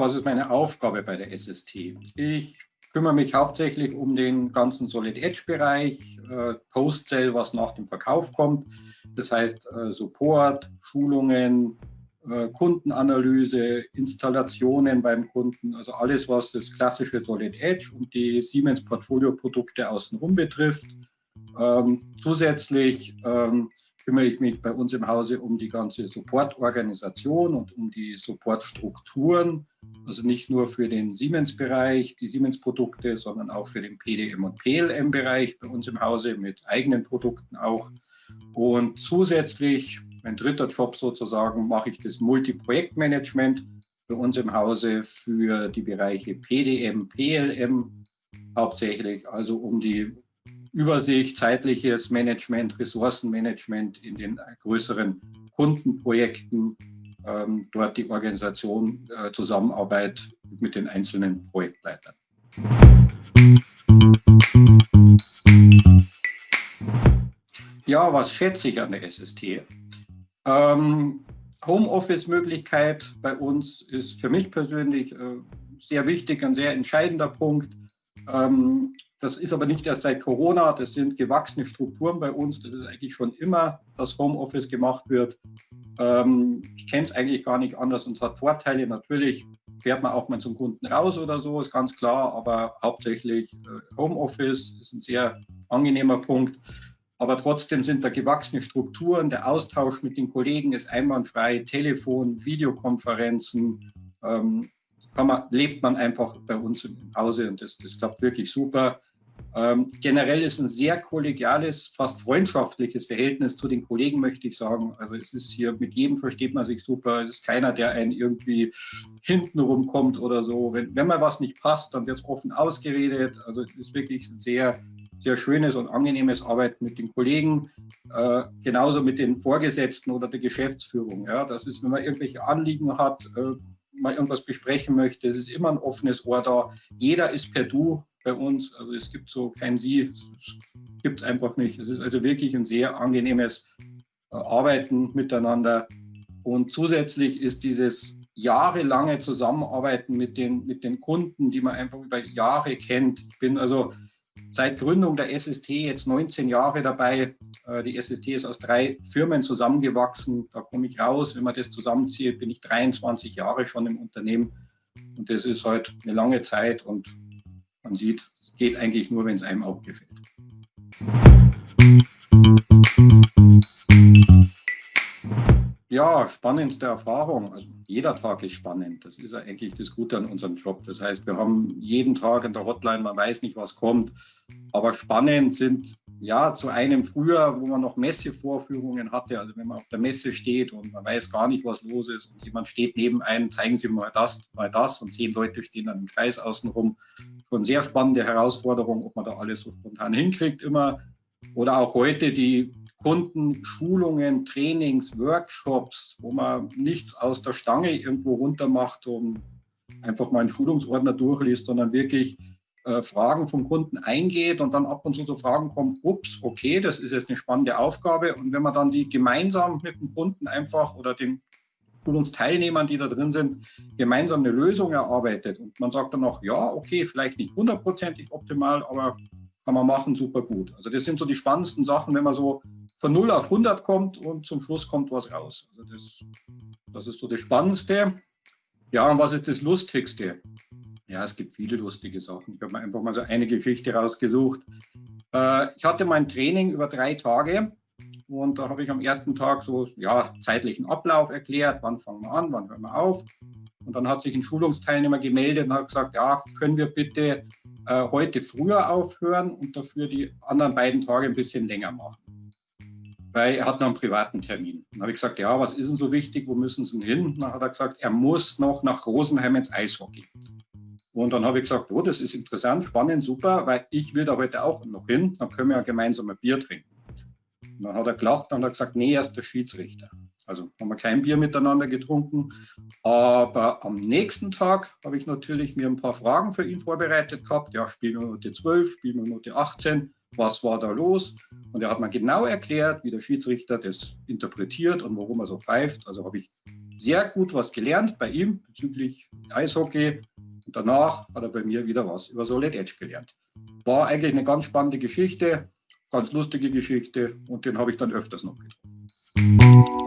was ist meine Aufgabe bei der SST? Ich kümmere mich hauptsächlich um den ganzen Solid Edge Bereich, äh, Post-Sale, was nach dem Verkauf kommt. Das heißt äh, Support, Schulungen, äh, Kundenanalyse, Installationen beim Kunden, also alles, was das klassische Solid Edge und die Siemens Portfolio-Produkte außenrum betrifft. Ähm, zusätzlich ähm, kümmere ich mich bei uns im Hause um die ganze Supportorganisation und um die Supportstrukturen. Also nicht nur für den Siemens-Bereich, die Siemens-Produkte, sondern auch für den PDM- und PLM-Bereich bei uns im Hause mit eigenen Produkten auch. Und zusätzlich, mein dritter Job sozusagen, mache ich das Multi-Projektmanagement bei uns im Hause für die Bereiche PDM, PLM hauptsächlich, also um die Übersicht, zeitliches Management, Ressourcenmanagement in den größeren Kundenprojekten, ähm, dort die Organisation, äh, Zusammenarbeit mit den einzelnen Projektleitern. Ja, was schätze ich an der SST? Ähm, Homeoffice-Möglichkeit bei uns ist für mich persönlich äh, sehr wichtig, ein sehr entscheidender Punkt. Ähm, das ist aber nicht erst seit Corona, das sind gewachsene Strukturen bei uns. Das ist eigentlich schon immer, dass Homeoffice gemacht wird. Ähm, ich kenne es eigentlich gar nicht anders und es hat Vorteile. Natürlich fährt man auch mal zum Kunden raus oder so, ist ganz klar, aber hauptsächlich äh, Homeoffice ist ein sehr angenehmer Punkt. Aber trotzdem sind da gewachsene Strukturen. Der Austausch mit den Kollegen ist einwandfrei. Telefon, Videokonferenzen, ähm, man, lebt man einfach bei uns im Hause und das, das klappt wirklich super. Ähm, generell ist ein sehr kollegiales, fast freundschaftliches Verhältnis zu den Kollegen, möchte ich sagen. Also es ist hier, mit jedem versteht man sich super. Es ist keiner, der einen irgendwie hinten rumkommt oder so. Wenn, wenn mal was nicht passt, dann wird es offen ausgeredet. Also es ist wirklich ein sehr, sehr schönes und angenehmes Arbeiten mit den Kollegen, äh, genauso mit den Vorgesetzten oder der Geschäftsführung. Ja, das ist, wenn man irgendwelche Anliegen hat, äh, mal irgendwas besprechen möchte, es ist immer ein offenes Ohr da. Jeder ist per Du bei uns. Also es gibt so kein Sie, gibt es einfach nicht. Es ist also wirklich ein sehr angenehmes äh, Arbeiten miteinander. Und zusätzlich ist dieses jahrelange Zusammenarbeiten mit den, mit den Kunden, die man einfach über Jahre kennt. Ich bin also seit Gründung der SST jetzt 19 Jahre dabei. Äh, die SST ist aus drei Firmen zusammengewachsen. Da komme ich raus. Wenn man das zusammenzieht, bin ich 23 Jahre schon im Unternehmen. Und das ist halt eine lange Zeit und man sieht, es geht eigentlich nur, wenn es einem auch gefällt. Ja, spannendste Erfahrung. Also jeder Tag ist spannend. Das ist eigentlich das Gute an unserem Job. Das heißt, wir haben jeden Tag in der Hotline, man weiß nicht, was kommt. Aber spannend sind ja zu einem früher, wo man noch Messevorführungen hatte. Also wenn man auf der Messe steht und man weiß gar nicht, was los ist und jemand steht neben einem, zeigen Sie mal das, mal das und zehn Leute stehen dann im Kreis außenrum. Schon sehr spannende Herausforderung, ob man da alles so spontan hinkriegt immer. Oder auch heute die Kunden Schulungen, Trainings, Workshops, wo man nichts aus der Stange irgendwo runter macht und einfach mal einen Schulungsordner durchliest, sondern wirklich äh, Fragen vom Kunden eingeht und dann ab und zu so Fragen kommen, ups, okay, das ist jetzt eine spannende Aufgabe. Und wenn man dann die gemeinsam mit dem Kunden einfach oder den Schulungsteilnehmern, die da drin sind, gemeinsam eine Lösung erarbeitet und man sagt dann noch, ja, okay, vielleicht nicht hundertprozentig optimal, aber kann man machen, super gut. Also das sind so die spannendsten Sachen, wenn man so von 0 auf 100 kommt und zum Schluss kommt was raus. Also das, das ist so das Spannendste. Ja, und was ist das Lustigste? Ja, es gibt viele lustige Sachen. Ich habe mir einfach mal so eine Geschichte rausgesucht. Äh, ich hatte mein Training über drei Tage und da habe ich am ersten Tag so ja, zeitlichen Ablauf erklärt, wann fangen wir an, wann hören wir auf. Und dann hat sich ein Schulungsteilnehmer gemeldet und hat gesagt, ja, können wir bitte äh, heute früher aufhören und dafür die anderen beiden Tage ein bisschen länger machen weil er hat noch einen privaten Termin. Dann habe ich gesagt, ja, was ist denn so wichtig, wo müssen Sie denn hin? Dann hat er gesagt, er muss noch nach Rosenheim ins Eishockey. Und dann habe ich gesagt, oh, das ist interessant, spannend, super, weil ich will da heute auch noch hin, dann können wir ja gemeinsam ein Bier trinken. Und dann hat er gelacht und hat gesagt, nee, er ist der Schiedsrichter. Also haben wir kein Bier miteinander getrunken. Aber am nächsten Tag habe ich natürlich mir ein paar Fragen für ihn vorbereitet gehabt. Ja, Spielminute 12, Spielminute 18 was war da los. Und er hat mir genau erklärt, wie der Schiedsrichter das interpretiert und warum er so pfeift. Also habe ich sehr gut was gelernt bei ihm bezüglich Eishockey. Und danach hat er bei mir wieder was über Solid Edge gelernt. War eigentlich eine ganz spannende Geschichte, ganz lustige Geschichte und den habe ich dann öfters noch getroffen.